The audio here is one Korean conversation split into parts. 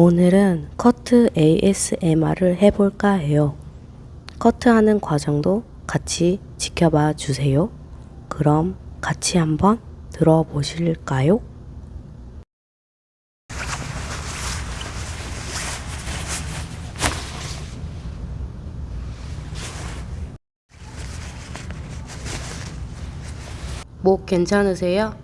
오늘은 커트 ASMR을 해볼까 해요. 커트하는 과정도 같이 지켜봐 주세요. 그럼 같이 한번 들어보실까요? 목 괜찮으세요?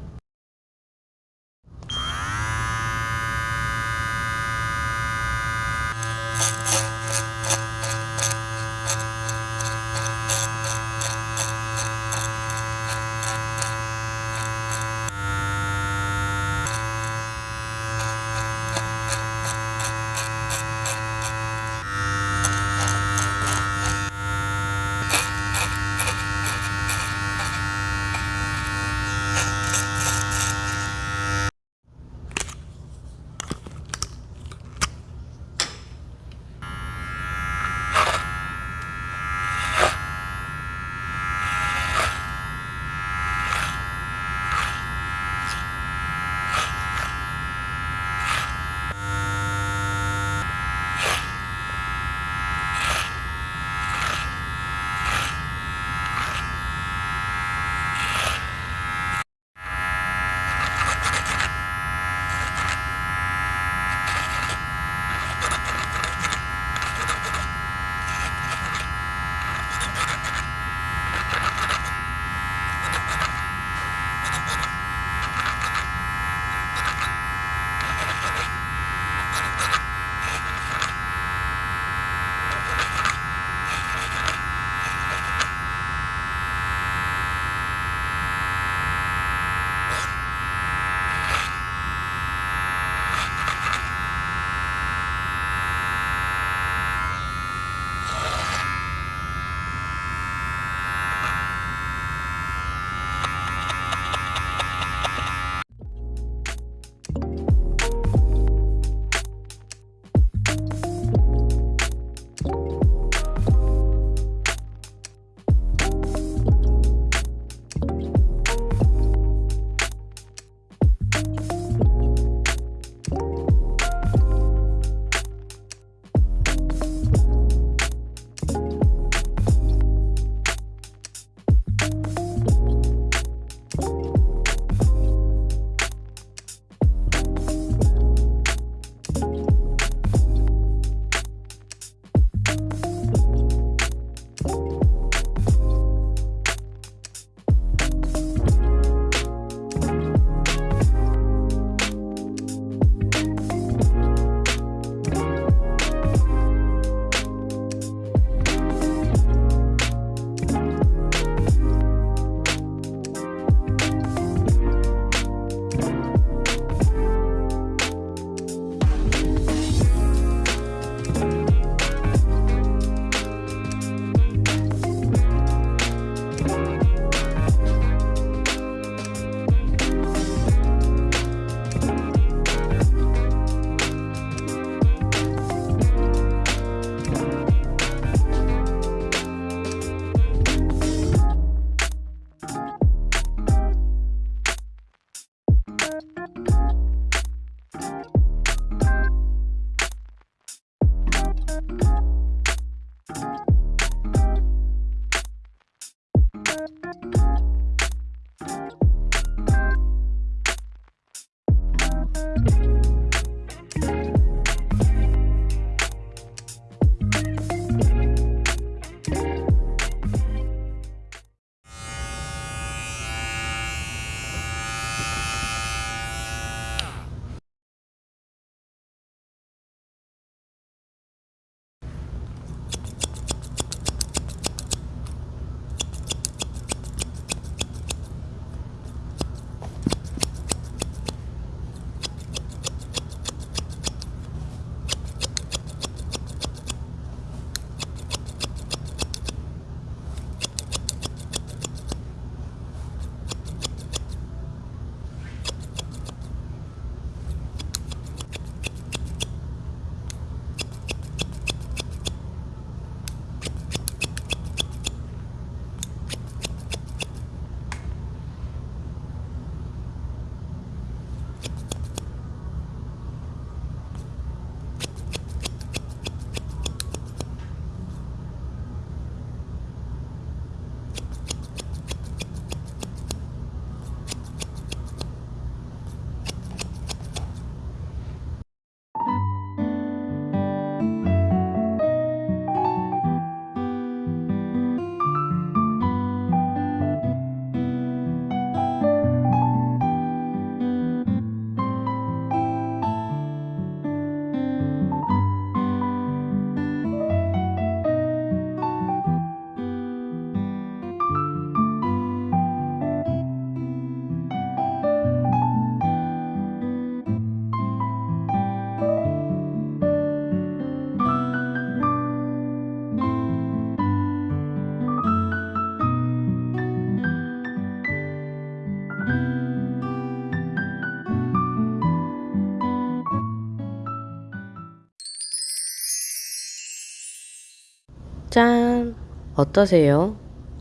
어떠세요?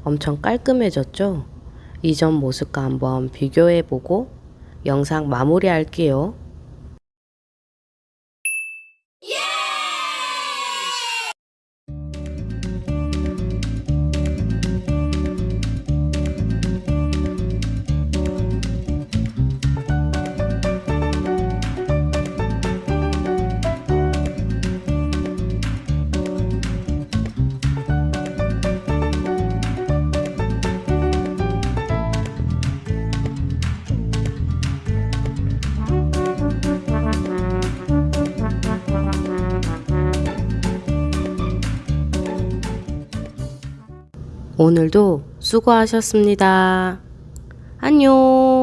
엄청 깔끔해졌죠? 이전 모습과 한번 비교해보고 영상 마무리할게요. 오늘도 수고하셨습니다. 안녕!